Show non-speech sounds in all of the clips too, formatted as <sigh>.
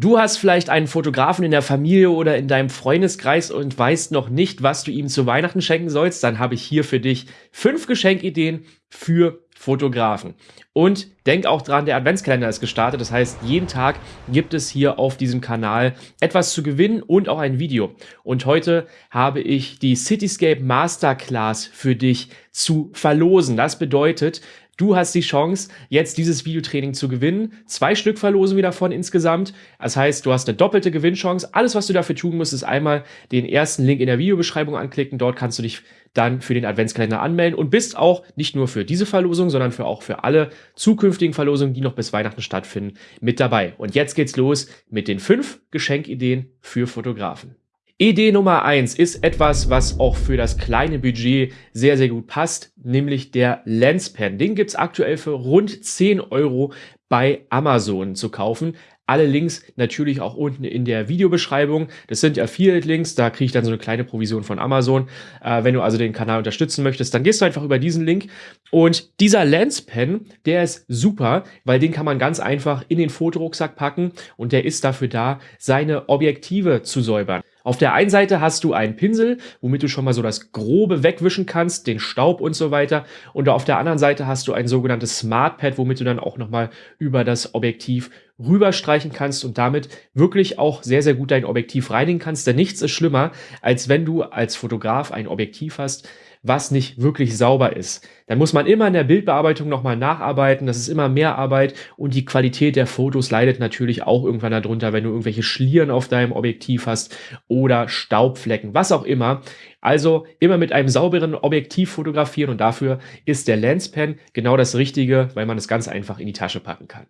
Du hast vielleicht einen Fotografen in der Familie oder in deinem Freundeskreis und weißt noch nicht, was du ihm zu Weihnachten schenken sollst, dann habe ich hier für dich fünf Geschenkideen für Fotografen. Und denk auch dran, der Adventskalender ist gestartet. Das heißt, jeden Tag gibt es hier auf diesem Kanal etwas zu gewinnen und auch ein Video. Und heute habe ich die Cityscape Masterclass für dich zu verlosen. Das bedeutet, Du hast die Chance, jetzt dieses Videotraining zu gewinnen. Zwei Stück verlosen wir davon insgesamt. Das heißt, du hast eine doppelte Gewinnchance. Alles, was du dafür tun musst, ist einmal den ersten Link in der Videobeschreibung anklicken. Dort kannst du dich dann für den Adventskalender anmelden und bist auch nicht nur für diese Verlosung, sondern für auch für alle zukünftigen Verlosungen, die noch bis Weihnachten stattfinden, mit dabei. Und jetzt geht's los mit den fünf Geschenkideen für Fotografen. Idee Nummer eins ist etwas, was auch für das kleine Budget sehr, sehr gut passt, nämlich der Lenspen. Den gibt's aktuell für rund 10 Euro bei Amazon zu kaufen. Alle Links natürlich auch unten in der Videobeschreibung. Das sind Affiliate-Links, da kriege ich dann so eine kleine Provision von Amazon. Äh, wenn du also den Kanal unterstützen möchtest, dann gehst du einfach über diesen Link. Und dieser Lenspen, der ist super, weil den kann man ganz einfach in den Fotorucksack packen und der ist dafür da, seine Objektive zu säubern. Auf der einen Seite hast du einen Pinsel, womit du schon mal so das Grobe wegwischen kannst, den Staub und so weiter. Und auf der anderen Seite hast du ein sogenanntes Smart Pad, womit du dann auch nochmal über das Objektiv rüberstreichen kannst und damit wirklich auch sehr, sehr gut dein Objektiv reinigen kannst. Denn nichts ist schlimmer, als wenn du als Fotograf ein Objektiv hast, was nicht wirklich sauber ist. Dann muss man immer in der Bildbearbeitung nochmal nacharbeiten, das ist immer mehr Arbeit und die Qualität der Fotos leidet natürlich auch irgendwann darunter, wenn du irgendwelche Schlieren auf deinem Objektiv hast oder Staubflecken, was auch immer. Also immer mit einem sauberen Objektiv fotografieren und dafür ist der Lenspen genau das Richtige, weil man es ganz einfach in die Tasche packen kann.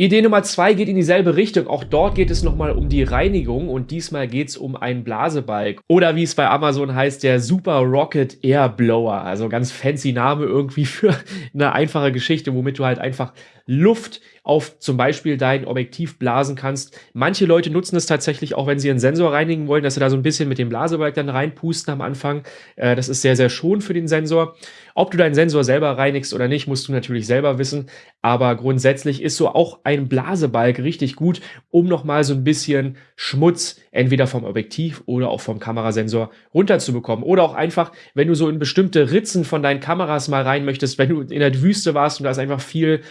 Idee Nummer zwei geht in dieselbe Richtung. Auch dort geht es nochmal um die Reinigung und diesmal geht es um einen Blasebalg. Oder wie es bei Amazon heißt, der Super Rocket Air Blower. Also ganz fancy Name irgendwie <laughs> für eine einfache Geschichte, womit du halt einfach Luft auf zum Beispiel dein Objektiv blasen kannst. Manche Leute nutzen es tatsächlich auch, wenn sie einen Sensor reinigen wollen, dass sie da so ein bisschen mit dem Blasebalg dann reinpusten am Anfang. Äh, das ist sehr, sehr schon für den Sensor. Ob du deinen Sensor selber reinigst oder nicht, musst du natürlich selber wissen. Aber grundsätzlich ist so auch ein Blasebalg richtig gut, um nochmal so ein bisschen Schmutz entweder vom Objektiv oder auch vom Kamerasensor runterzubekommen. Oder auch einfach, wenn du so in bestimmte Ritzen von deinen Kameras mal rein möchtest, wenn du in der Wüste warst und da ist einfach viel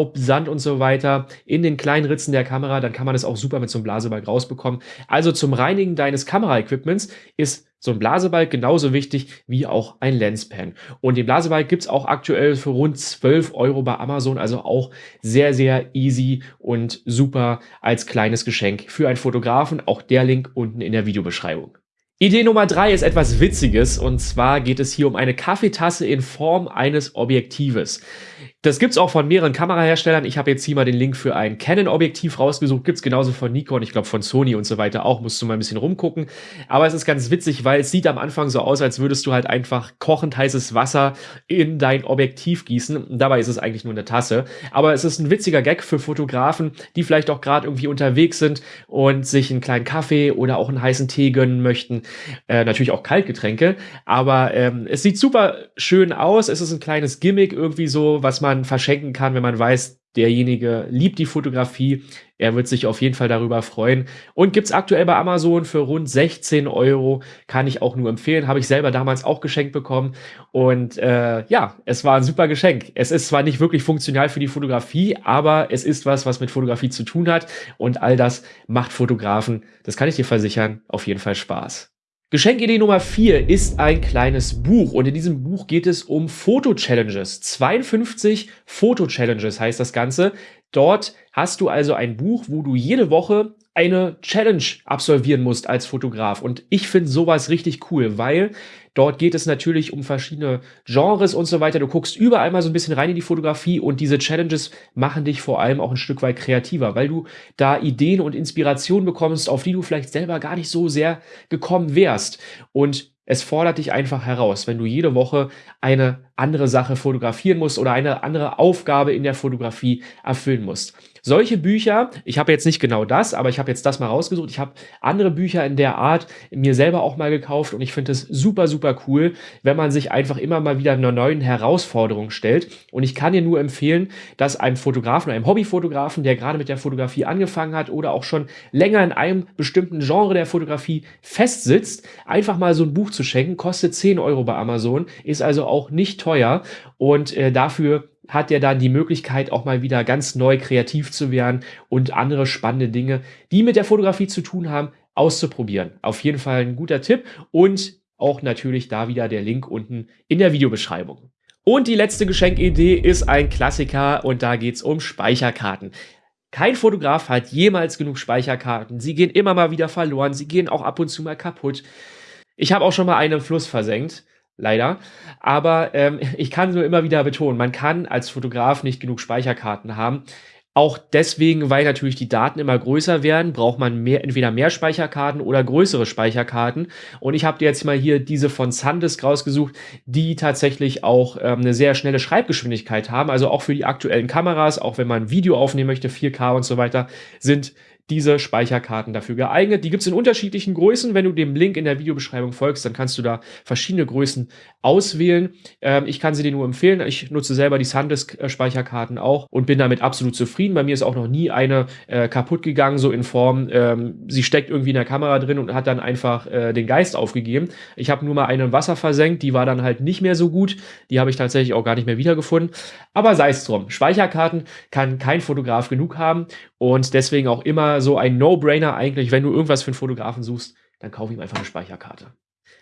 Staub, Sand und so weiter in den kleinen Ritzen der Kamera, dann kann man das auch super mit so einem Blasebalg rausbekommen. Also zum Reinigen deines Kameraequipments ist so ein Blasebalg genauso wichtig wie auch ein Lenspen. Und den Blasebalg gibt's auch aktuell für rund 12 Euro bei Amazon, also auch sehr, sehr easy und super als kleines Geschenk für einen Fotografen. Auch der Link unten in der Videobeschreibung. Idee Nummer drei ist etwas Witziges und zwar geht es hier um eine Kaffeetasse in Form eines Objektives. Das gibt's auch von mehreren Kameraherstellern. Ich habe jetzt hier mal den Link für ein Canon-Objektiv rausgesucht. Gibt's genauso von Nikon, ich glaube von Sony und so weiter auch. Musst du mal ein bisschen rumgucken. Aber es ist ganz witzig, weil es sieht am Anfang so aus, als würdest du halt einfach kochend heißes Wasser in dein Objektiv gießen. dabei ist es eigentlich nur eine Tasse. Aber es ist ein witziger Gag für Fotografen, die vielleicht auch gerade irgendwie unterwegs sind und sich einen kleinen Kaffee oder auch einen heißen Tee gönnen möchten. Äh, natürlich auch Kaltgetränke. Aber ähm, es sieht super schön aus. Es ist ein kleines Gimmick irgendwie so, was man man verschenken kann, wenn man weiß, derjenige liebt die Fotografie. Er wird sich auf jeden Fall darüber freuen. Und gibt's aktuell bei Amazon für rund 16 Euro. Kann ich auch nur empfehlen. Habe ich selber damals auch geschenkt bekommen. Und äh, ja, es war ein super Geschenk. Es ist zwar nicht wirklich funktional für die Fotografie, aber es ist was, was mit Fotografie zu tun hat. Und all das macht Fotografen, das kann ich dir versichern, auf jeden Fall Spaß. Geschenkidee Nummer 4 ist ein kleines Buch und in diesem Buch geht es um Foto-Challenges. 52 Foto-Challenges heißt das Ganze. Dort hast du also ein Buch, wo du jede Woche eine Challenge absolvieren musst als Fotograf. Und ich finde sowas richtig cool, weil dort geht es natürlich um verschiedene Genres und so weiter. Du guckst überall mal so ein bisschen rein in die Fotografie und diese Challenges machen dich vor allem auch ein Stück weit kreativer, weil du da Ideen und Inspirationen bekommst, auf die du vielleicht selber gar nicht so sehr gekommen wärst. Und es fordert dich einfach heraus, wenn du jede Woche eine andere Sache fotografieren musst oder eine andere Aufgabe in der Fotografie erfüllen musst. Solche Bücher, ich habe jetzt nicht genau das, aber ich habe jetzt das mal rausgesucht. Ich habe andere Bücher in der Art mir selber auch mal gekauft und ich finde es super, super cool, wenn man sich einfach immer mal wieder einer neuen Herausforderung stellt. Und ich kann dir nur empfehlen, dass einem Fotografen, einem Hobbyfotografen, der gerade mit der Fotografie angefangen hat oder auch schon länger in einem bestimmten Genre der Fotografie festsitzt, einfach mal so ein Buch zu schenken, kostet 10 Euro bei Amazon, ist also auch nicht teuer und äh, dafür hat er dann die Möglichkeit, auch mal wieder ganz neu kreativ zu werden und andere spannende Dinge, die mit der Fotografie zu tun haben, auszuprobieren. Auf jeden Fall ein guter Tipp und auch natürlich da wieder der Link unten in der Videobeschreibung. Und die letzte Geschenkidee ist ein Klassiker und da geht es um Speicherkarten. Kein Fotograf hat jemals genug Speicherkarten. Sie gehen immer mal wieder verloren, sie gehen auch ab und zu mal kaputt. Ich habe auch schon mal einen im Fluss versenkt leider. Aber ähm, <laughs> ich kann nur immer wieder betonen, man kann als Fotograf nicht genug Speicherkarten haben. Auch deswegen, weil natürlich die Daten immer größer werden, braucht man mehr, entweder mehr Speicherkarten oder größere Speicherkarten. Und ich habe dir jetzt mal hier diese von SanDisk rausgesucht, die tatsächlich auch ähm, eine sehr schnelle Schreibgeschwindigkeit haben. Also auch für die aktuellen Kameras, auch wenn man Video aufnehmen möchte, 4K und so weiter, sind diese Speicherkarten dafür geeignet. Die gibt es in unterschiedlichen Größen. Wenn du dem Link in der Videobeschreibung folgst, dann kannst du da verschiedene Größen auswählen. Ähm, ich kann sie dir nur empfehlen. Ich nutze selber die SanDisk-Speicherkarten auch und bin damit absolut zufrieden. Bei mir ist auch noch nie eine äh, kaputt gegangen, so in Form, ähm, sie steckt irgendwie in der Kamera drin und hat dann einfach äh, den Geist aufgegeben. Ich habe nur mal eine im Wasser versenkt, die war dann halt nicht mehr so gut. Die habe ich tatsächlich auch gar nicht mehr wiedergefunden. Aber sei es drum. Speicherkarten kann kein Fotograf genug haben und deswegen auch immer so ein No-Brainer eigentlich, wenn du irgendwas für einen Fotografen suchst, dann kauf ihm einfach eine Speicherkarte.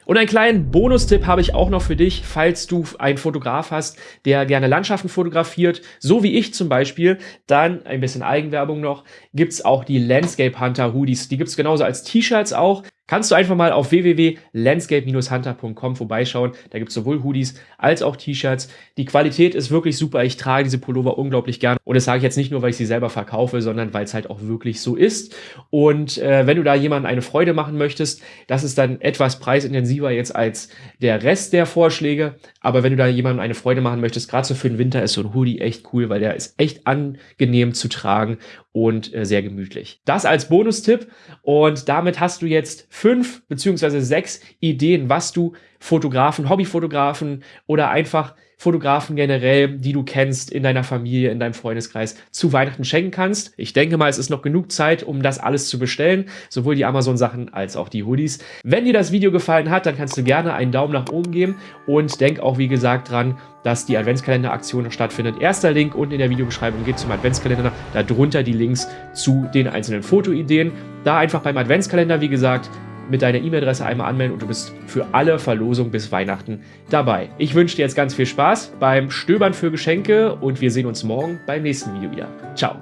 Und einen kleinen Bonustipp habe ich auch noch für dich, falls du einen Fotograf hast, der gerne Landschaften fotografiert, so wie ich zum Beispiel, dann ein bisschen Eigenwerbung noch, gibt's auch die Landscape Hunter Hoodies. Die gibt's genauso als T-Shirts auch kannst du einfach mal auf www.landscape-hunter.com vorbeischauen. Da gibt es sowohl Hoodies als auch T-Shirts. Die Qualität ist wirklich super. Ich trage diese Pullover unglaublich gern. Und das sage ich jetzt nicht nur, weil ich sie selber verkaufe, sondern weil es halt auch wirklich so ist. Und äh, wenn du da jemandem eine Freude machen möchtest, das ist dann etwas preisintensiver jetzt als der Rest der Vorschläge. Aber wenn du da jemandem eine Freude machen möchtest, gerade so für den Winter ist so ein Hoodie echt cool, weil der ist echt angenehm zu tragen und äh, sehr gemütlich. Das als Bonustipp und damit hast du jetzt fünf beziehungsweise sechs Ideen, was du Fotografen, Hobbyfotografen oder einfach Fotografen generell, die du kennst in deiner Familie, in deinem Freundeskreis, zu Weihnachten schenken kannst. Ich denke mal, es ist noch genug Zeit, um das alles zu bestellen, sowohl die Amazon-Sachen als auch die Hoodies. Wenn dir das Video gefallen hat, dann kannst du gerne einen Daumen nach oben geben und denk auch, wie gesagt, dran, dass die Adventskalender-Aktion stattfindet. Erster Link unten in der Videobeschreibung geht zum Adventskalender, darunter die Links zu den einzelnen Fotoideen. Da einfach beim Adventskalender, wie gesagt, mit deiner E-Mail-Adresse einmal anmelden und du bist für alle Verlosungen bis Weihnachten dabei. Ich wünsche dir jetzt ganz viel Spaß beim Stöbern für Geschenke und wir sehen uns morgen beim nächsten Video wieder. Ciao!